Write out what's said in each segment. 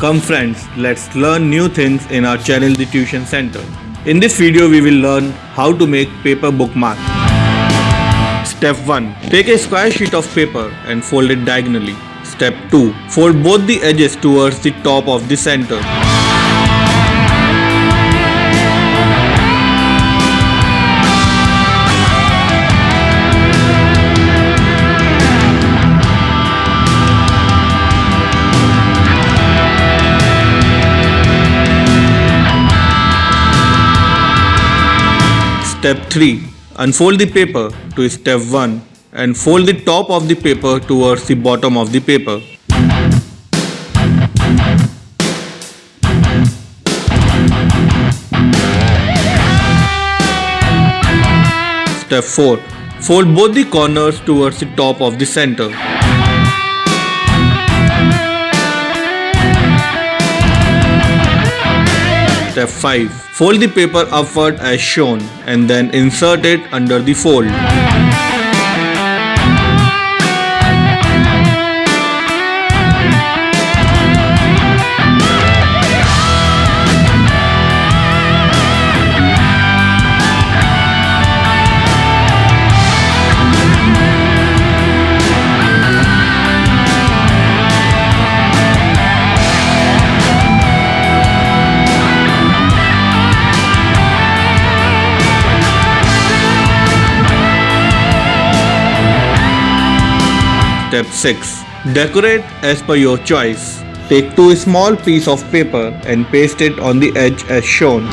Come friends, let's learn new things in our channel The Tuition Center. In this video we will learn how to make paper bookmark. Step 1. Take a square sheet of paper and fold it diagonally. Step 2. Fold both the edges towards the top of the center. Step 3. Unfold the paper to step 1 and fold the top of the paper towards the bottom of the paper. Step 4. Fold both the corners towards the top of the center. Step 5. Fold the paper upward as shown and then insert it under the fold. Step 6. Decorate as per your choice. Take two small piece of paper and paste it on the edge as shown.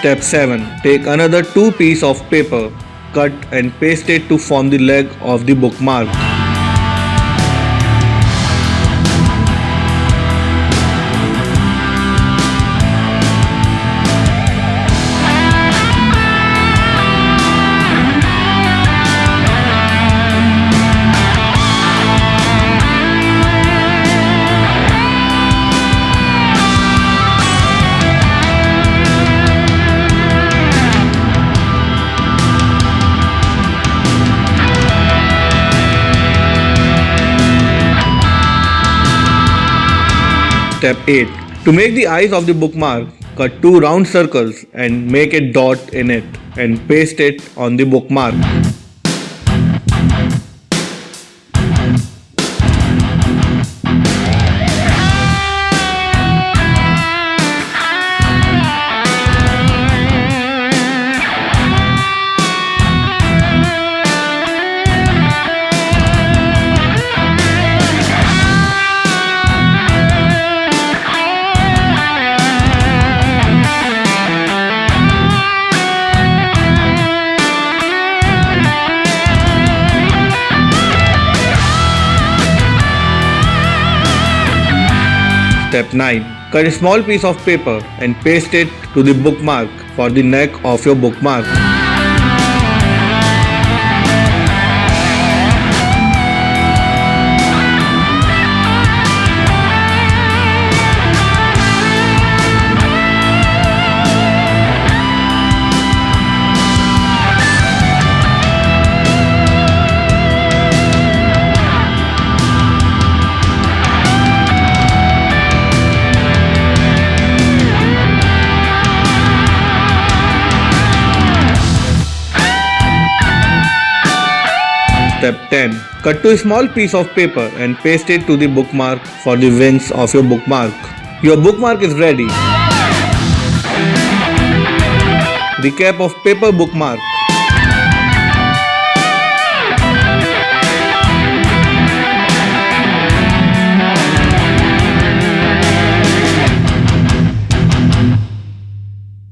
Step 7. Take another two piece of paper, cut and paste it to form the leg of the bookmark. Step 8. To make the eyes of the bookmark, cut two round circles and make a dot in it and paste it on the bookmark. Step 9. Cut a small piece of paper and paste it to the bookmark for the neck of your bookmark. Step 10. Cut to a small piece of paper and paste it to the bookmark for the wings of your bookmark. Your bookmark is ready. The cap of paper bookmark